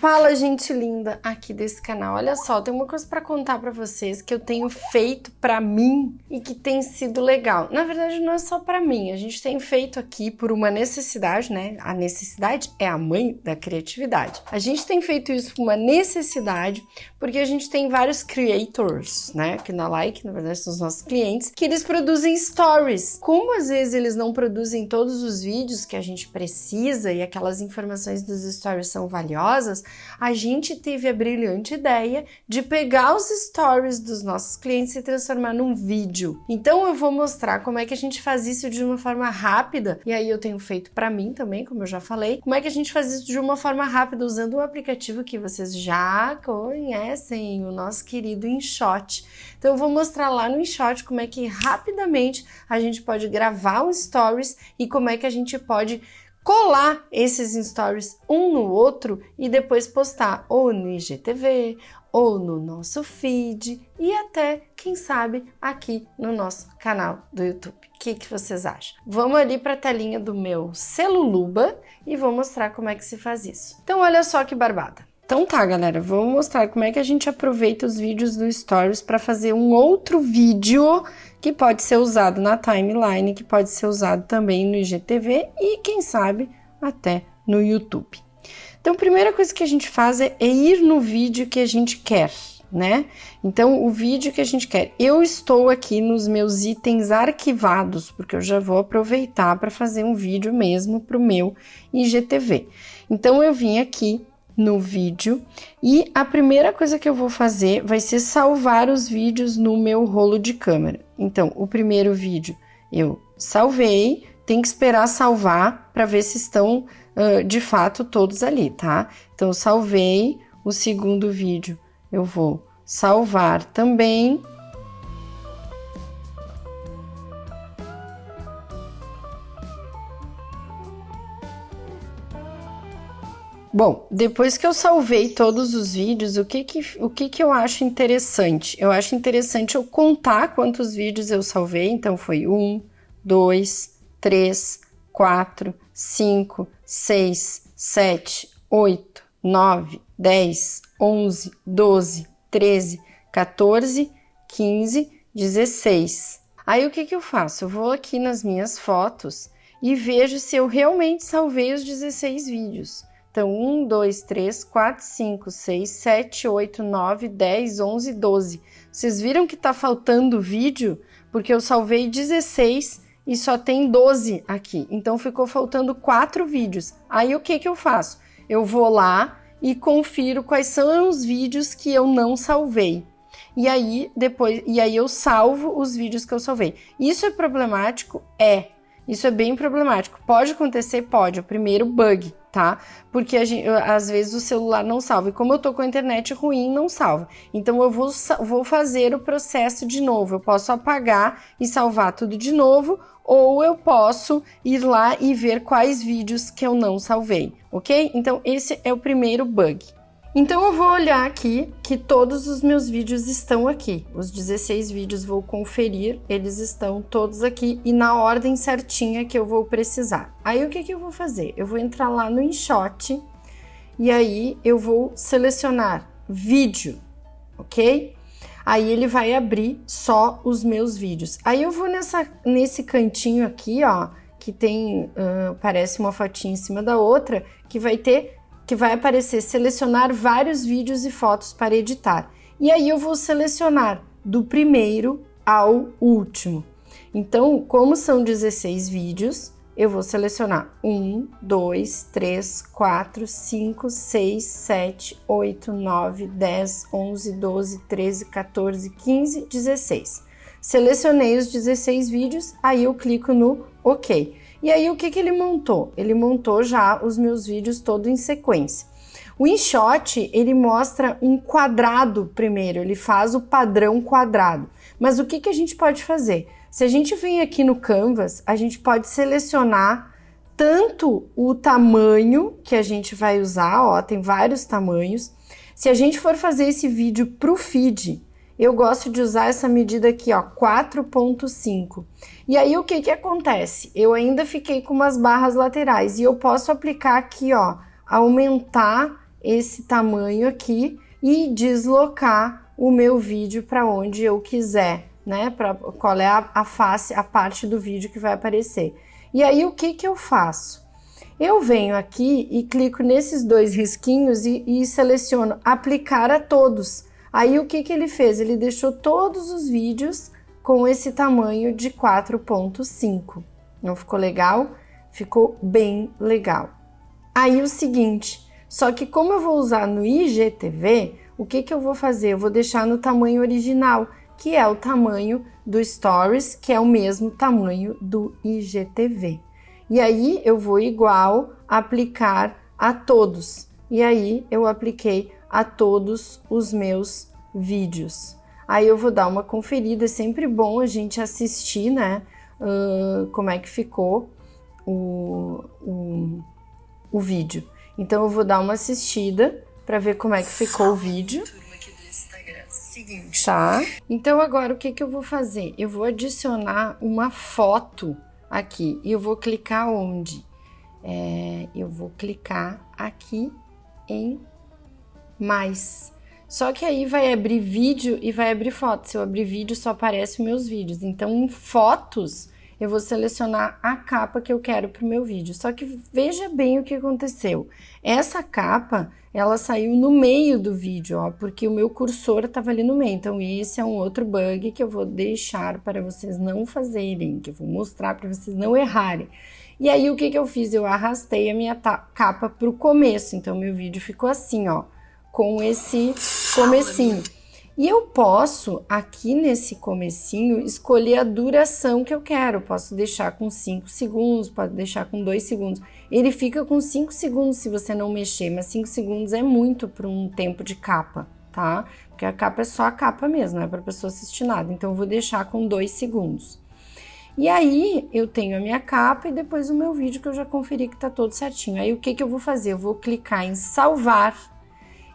Fala, gente linda aqui desse canal. Olha só, tem uma coisa para contar para vocês que eu tenho feito para mim e que tem sido legal. Na verdade, não é só para mim. A gente tem feito aqui por uma necessidade, né? A necessidade é a mãe da criatividade. A gente tem feito isso por uma necessidade porque a gente tem vários creators, né? Aqui na Like, na verdade, são os nossos clientes, que eles produzem stories. Como às vezes eles não produzem todos os vídeos que a gente precisa e aquelas informações dos stories são valiosas, a gente teve a brilhante ideia de pegar os stories dos nossos clientes e transformar num vídeo. Então eu vou mostrar como é que a gente faz isso de uma forma rápida, e aí eu tenho feito para mim também, como eu já falei, como é que a gente faz isso de uma forma rápida usando um aplicativo que vocês já conhecem, o nosso querido InShot. Então eu vou mostrar lá no InShot como é que rapidamente a gente pode gravar um stories e como é que a gente pode colar esses stories um no outro e depois postar ou no IGTV ou no nosso feed e até, quem sabe, aqui no nosso canal do YouTube. O que, que vocês acham? Vamos ali para a telinha do meu Celuluba e vou mostrar como é que se faz isso. Então, olha só que barbada. Então tá, galera, vou mostrar como é que a gente aproveita os vídeos do Stories para fazer um outro vídeo que pode ser usado na timeline, que pode ser usado também no IGTV e, quem sabe, até no YouTube. Então, a primeira coisa que a gente faz é, é ir no vídeo que a gente quer, né? Então, o vídeo que a gente quer. Eu estou aqui nos meus itens arquivados, porque eu já vou aproveitar para fazer um vídeo mesmo para o meu IGTV. Então, eu vim aqui no vídeo e a primeira coisa que eu vou fazer vai ser salvar os vídeos no meu rolo de câmera. Então, o primeiro vídeo eu salvei, tem que esperar salvar para ver se estão uh, de fato todos ali, tá? Então, salvei o segundo vídeo, eu vou salvar também Bom, depois que eu salvei todos os vídeos, o que que, o que que eu acho interessante? Eu acho interessante eu contar quantos vídeos eu salvei. Então, foi um, dois, três, quatro, cinco, seis, sete, oito, nove, dez, onze, doze, treze, 14, 15, 16. Aí, o que que eu faço? Eu vou aqui nas minhas fotos e vejo se eu realmente salvei os 16 vídeos. Então, 1, 2, 3, 4, 5, 6, 7, 8, 9, 10, 11, 12. Vocês viram que tá faltando vídeo? Porque eu salvei 16 e só tem 12 aqui. Então, ficou faltando 4 vídeos. Aí, o que que eu faço? Eu vou lá e confiro quais são os vídeos que eu não salvei. E aí, depois, e aí eu salvo os vídeos que eu salvei. Isso é problemático? É. Isso é bem problemático. Pode acontecer? Pode. O primeiro bug, tá? Porque gente, às vezes o celular não salva. E como eu tô com a internet ruim, não salva. Então eu vou, vou fazer o processo de novo. Eu posso apagar e salvar tudo de novo, ou eu posso ir lá e ver quais vídeos que eu não salvei, ok? Então esse é o primeiro bug. Então eu vou olhar aqui que todos os meus vídeos estão aqui. Os 16 vídeos vou conferir, eles estão todos aqui e na ordem certinha que eu vou precisar. Aí o que, que eu vou fazer? Eu vou entrar lá no InShot e aí eu vou selecionar vídeo, ok? Aí ele vai abrir só os meus vídeos. Aí eu vou nessa, nesse cantinho aqui, ó, que tem, uh, parece uma fotinha em cima da outra, que vai ter que vai aparecer selecionar vários vídeos e fotos para editar. E aí eu vou selecionar do primeiro ao último. Então, como são 16 vídeos, eu vou selecionar 1, 2, 3, 4, 5, 6, 7, 8, 9, 10, 11, 12, 13, 14, 15, 16. Selecionei os 16 vídeos, aí eu clico no OK. E aí o que, que ele montou? Ele montou já os meus vídeos todo em sequência. O InShot, ele mostra um quadrado primeiro, ele faz o padrão quadrado. Mas o que, que a gente pode fazer? Se a gente vem aqui no Canvas, a gente pode selecionar tanto o tamanho que a gente vai usar, ó, tem vários tamanhos. Se a gente for fazer esse vídeo para o feed, eu gosto de usar essa medida aqui, ó, 4.5. E aí o que que acontece? Eu ainda fiquei com umas barras laterais e eu posso aplicar aqui, ó, aumentar esse tamanho aqui e deslocar o meu vídeo para onde eu quiser, né? Para qual é a, a, face, a parte do vídeo que vai aparecer. E aí o que que eu faço? Eu venho aqui e clico nesses dois risquinhos e, e seleciono aplicar a todos. Aí o que que ele fez? Ele deixou todos os vídeos com esse tamanho de 4.5. Não ficou legal? Ficou bem legal. Aí o seguinte, só que como eu vou usar no IGTV, o que, que eu vou fazer? Eu vou deixar no tamanho original, que é o tamanho do Stories, que é o mesmo tamanho do IGTV. E aí eu vou igual aplicar a todos. E aí eu apliquei a todos os meus vídeos. Aí eu vou dar uma conferida, é sempre bom a gente assistir, né? Uh, como é que ficou o, o, o vídeo. Então eu vou dar uma assistida para ver como é que ficou o vídeo. Tá? Então agora o que, que eu vou fazer? Eu vou adicionar uma foto aqui e eu vou clicar onde? É, eu vou clicar aqui em mais. Só que aí vai abrir vídeo e vai abrir foto. Se eu abrir vídeo, só aparecem meus vídeos. Então, em fotos, eu vou selecionar a capa que eu quero para o meu vídeo. Só que veja bem o que aconteceu. Essa capa, ela saiu no meio do vídeo, ó, porque o meu cursor estava ali no meio. Então, esse é um outro bug que eu vou deixar para vocês não fazerem, que eu vou mostrar para vocês não errarem. E aí, o que, que eu fiz? Eu arrastei a minha capa para o começo. Então, meu vídeo ficou assim, ó, com esse comecinho. E eu posso, aqui nesse comecinho, escolher a duração que eu quero. Posso deixar com 5 segundos, pode deixar com 2 segundos. Ele fica com 5 segundos se você não mexer, mas 5 segundos é muito para um tempo de capa, tá? Porque a capa é só a capa mesmo, não é para a pessoa assistir nada. Então, eu vou deixar com 2 segundos. E aí, eu tenho a minha capa e depois o meu vídeo que eu já conferi que tá todo certinho. Aí, o que que eu vou fazer? Eu vou clicar em salvar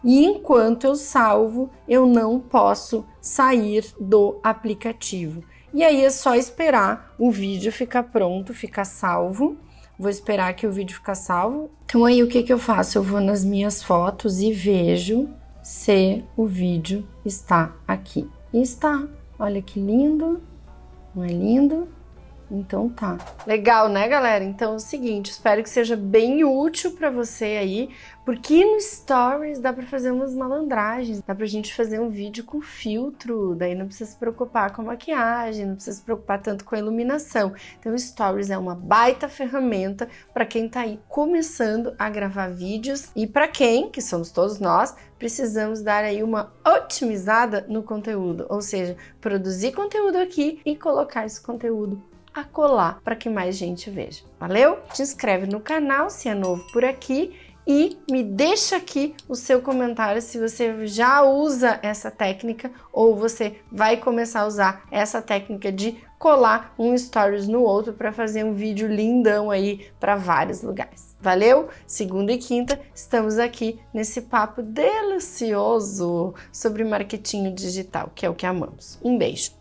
e enquanto eu salvo, eu não posso sair do aplicativo. E aí é só esperar o vídeo ficar pronto, ficar salvo. Vou esperar que o vídeo ficar salvo. Então aí o que que eu faço? Eu vou nas minhas fotos e vejo se o vídeo está aqui. E está. Olha que lindo. Não é lindo? Então tá. Legal, né, galera? Então é o seguinte, espero que seja bem útil para você aí, porque no Stories dá para fazer umas malandragens, dá pra gente fazer um vídeo com filtro, daí não precisa se preocupar com a maquiagem, não precisa se preocupar tanto com a iluminação. Então Stories é uma baita ferramenta para quem tá aí começando a gravar vídeos e para quem, que somos todos nós, precisamos dar aí uma otimizada no conteúdo, ou seja, produzir conteúdo aqui e colocar esse conteúdo a colar para que mais gente veja. Valeu? Te inscreve no canal se é novo por aqui e me deixa aqui o seu comentário se você já usa essa técnica ou você vai começar a usar essa técnica de colar um stories no outro para fazer um vídeo lindão aí para vários lugares. Valeu? Segunda e quinta estamos aqui nesse papo delicioso sobre marketing digital, que é o que amamos. Um beijo.